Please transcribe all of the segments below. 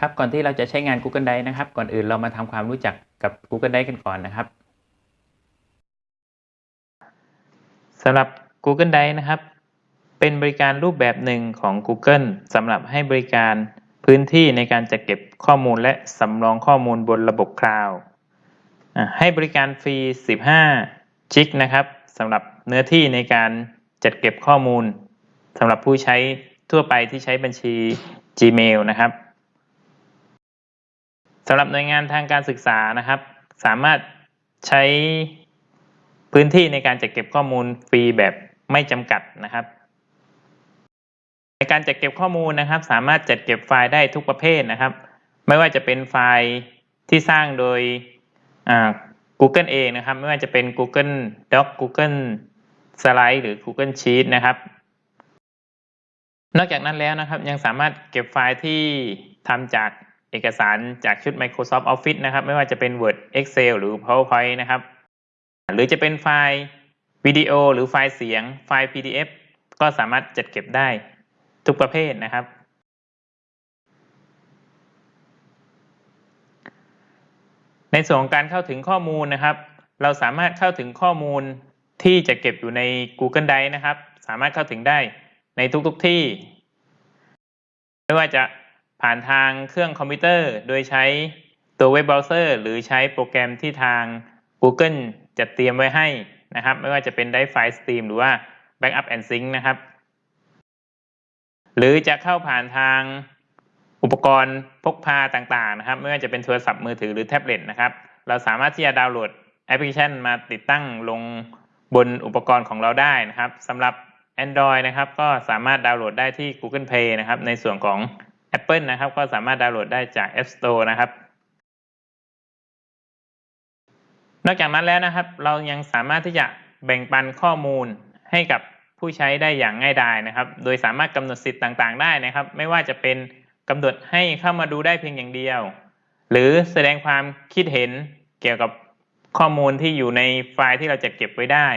ครับก่อนที่เราจะใช้งาน Google Drive นะครับ ก่อนอื่นเรามาทำความรู้จักกับ Google Drive กันก่อนนะครับสำหรับ Google Drive นะครับ เป็นบริการรูปแบบหนึ่งของ Google สำหรับให้บริการพื้นที่ในการจัดเก็บข้อมูลและสำรองข้อมูลบนระบบคลาวด์ให้บริการฟรี 15จิกนะครับสำหรับเนื้อที่ในการจัดเก็บข้อมูลสำหรับผู้ใช้ทั่วไปที่ใช้บัญชี Gmail นะครับ สำหรับหน่วยงานทางการศึกษานะครับ สามารถใช้พื้นที่ในการจัดเก็บข้อมูลฟรีแบบไม่จำกัดนะครับ ในการจัดเก็บข้อมูลนะครับ สามารถจัดเก็บไฟล์ได้ทุกประเภทนะครับ ไม่ว่าจะเป็นไฟล์ที่สร้างโดย Google เองนะครับ ไม่ว่าจะเป็น Google Doc Google Slide หรือ Google Sheet นะครับ นอกจากนั้นแล้วนะครับยังสามารถเก็บไฟล์ที่ทำจาก เอกสารจากชุด Microsoft Office นะครับ ไม่ว่าจะเป็น Word Excel หรือ PowerPoint นะครับ หรือจะเป็นไฟล์วิดีโอ หรือไฟล์เสียง ไฟล์ PDF ก็สามารถจัดเก็บได้ทุกประเภทนะครับ ในส่วนของการเข้าถึงข้อมูลนะครับ เราสามารถเข้าถึงข้อมูลที่จะเก็บอยู่ใน Google Drive นะครับ สามารถเข้าถึงได้ในทุกๆที่ ไม่ว่าจะ ผ่านทางเครื่องคอมพิวเตอร์ โดยใช้ตัวเว็บเบราว์เซอร์ หรือใช้โปรแกรมที่ทาง Google จัดเตรียมไว้ให้นะครับ ไม่ว่าจะเป็น Drive File Stream หรือว่า Backup and Sync นะครับ หรือจะเข้าผ่านทางอุปกรณ์พกพาต่างๆนะครับ ไม่ว่าจะเป็นโทรศัพท์มือถือหรือแท็บเล็ตนะครับ เราสามารถที่จะดาวน์โหลดแอปพลิเคชันมาติดตั้งลงบนอุปกรณ์ของเราได้นะครับสำหรับ Android นะครับ ก็สามารถดาวน์โหลดได้ที่ Google Play นะครับ ในส่วนของ Apple นะครับก็สามารถดาวน์โหลดได้จาก App Store นะครับ นอกจากนั้นแล้วนะครับ เรายังสามารถที่จะแบ่งปันข้อมูลให้กับผู้ใช้ได้อย่างง่ายดายนะครับ โดยสามารถกำหนดสิทธิ์ต่างๆ ได้นะครับ ไม่ว่าจะเป็นกำหนดให้เข้ามาดูได้เพียงอย่างเดียว หรือแสดงความคิดเห็นเกี่ยวกับข้อมูลที่อยู่ในไฟล์ที่เราจะเก็บไว้ได้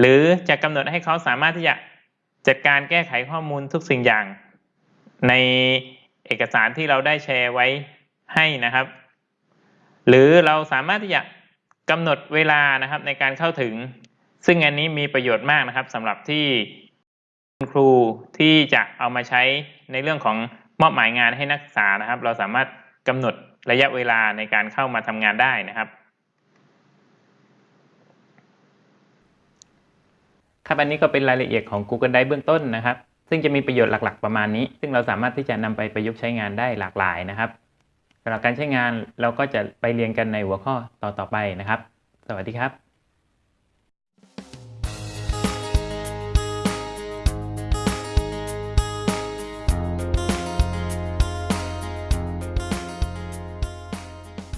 หรือจะกำหนดให้เขาสามารถที่จะจัดการแก้ไขข้อมูลทุกสิ่งอย่างใน เอกสารที่เราได้แชร์ไว้ให้นะครับ หรือเราสามารถที่จะกำหนดเวลานะครับในการเข้าถึง ซึ่งอันนี้มีประโยชน์มากนะครับสำหรับที่ครูที่จะเอามาใช้ในเรื่องของมอบหมายงานให้นักศึกษานะครับ เราสามารถกำหนดระยะเวลาในการเข้ามาทำงานได้นะครับครับอันนี้ก็เป็นรายละเอียดของ Google Drive เบื้องต้นนะครับ ซึ่งจะมีประโยชน์หลักๆประมาณนี้ ซึ่งเราสามารถที่จะนำไปประยุกต์ใช้งานได้หลากหลายนะครับสำหรับการใช้งานเราก็จะไปเรียนกันในหัวข้อต่อๆไปนะครับ สวัสดีครับ